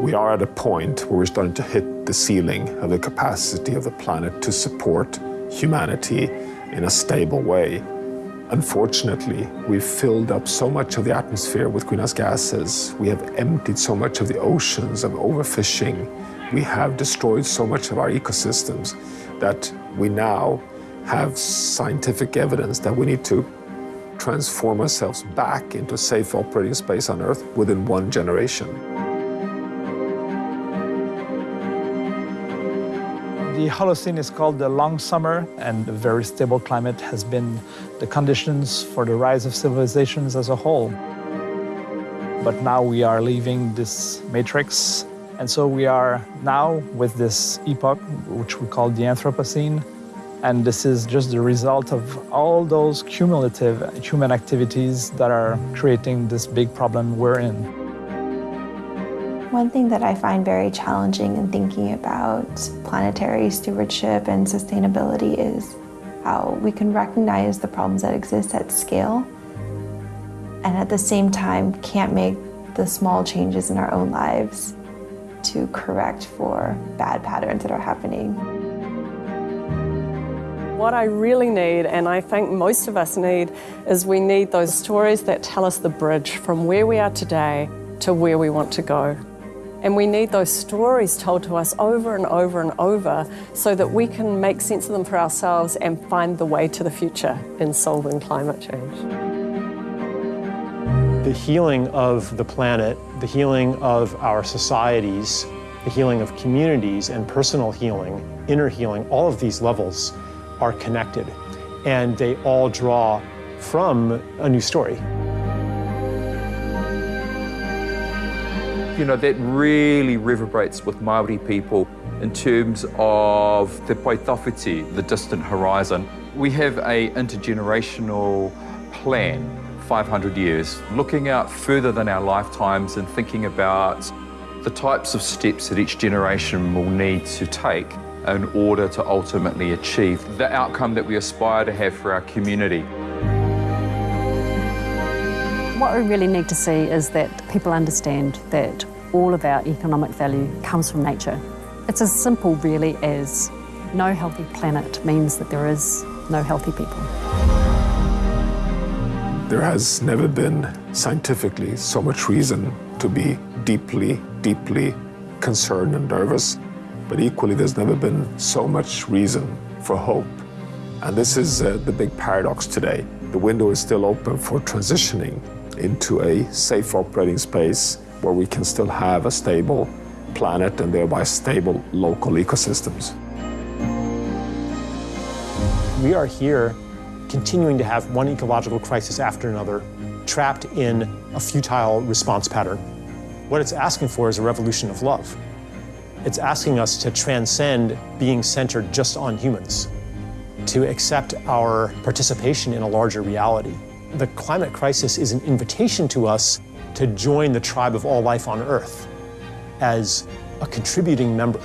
We are at a point where we're starting to hit the ceiling of the capacity of the planet to support humanity in a stable way. Unfortunately, we've filled up so much of the atmosphere with greenhouse gases. We have emptied so much of the oceans of overfishing. We have destroyed so much of our ecosystems that we now have scientific evidence that we need to transform ourselves back into a safe operating space on Earth within one generation. The Holocene is called the long summer, and a very stable climate has been the conditions for the rise of civilizations as a whole. But now we are leaving this matrix, and so we are now with this epoch, which we call the Anthropocene, and this is just the result of all those cumulative human activities that are creating this big problem we're in. One thing that I find very challenging in thinking about planetary stewardship and sustainability is how we can recognize the problems that exist at scale and at the same time can't make the small changes in our own lives to correct for bad patterns that are happening. What I really need, and I think most of us need, is we need those stories that tell us the bridge from where we are today to where we want to go. And we need those stories told to us over and over and over so that we can make sense of them for ourselves and find the way to the future in solving climate change. The healing of the planet, the healing of our societies, the healing of communities and personal healing, inner healing, all of these levels are connected and they all draw from a new story. You know, that really reverberates with Maori people in terms of the pae tawhiti, the distant horizon. We have a intergenerational plan, 500 years, looking out further than our lifetimes and thinking about the types of steps that each generation will need to take in order to ultimately achieve the outcome that we aspire to have for our community. What we really need to see is that people understand that all of our economic value comes from nature. It's as simple, really, as no healthy planet means that there is no healthy people. There has never been scientifically so much reason to be deeply, deeply concerned and nervous, but equally, there's never been so much reason for hope. And this is uh, the big paradox today. The window is still open for transitioning into a safe operating space where we can still have a stable planet and thereby stable local ecosystems. We are here continuing to have one ecological crisis after another, trapped in a futile response pattern. What it's asking for is a revolution of love. It's asking us to transcend being centered just on humans, to accept our participation in a larger reality. The climate crisis is an invitation to us to join the tribe of all life on Earth as a contributing member.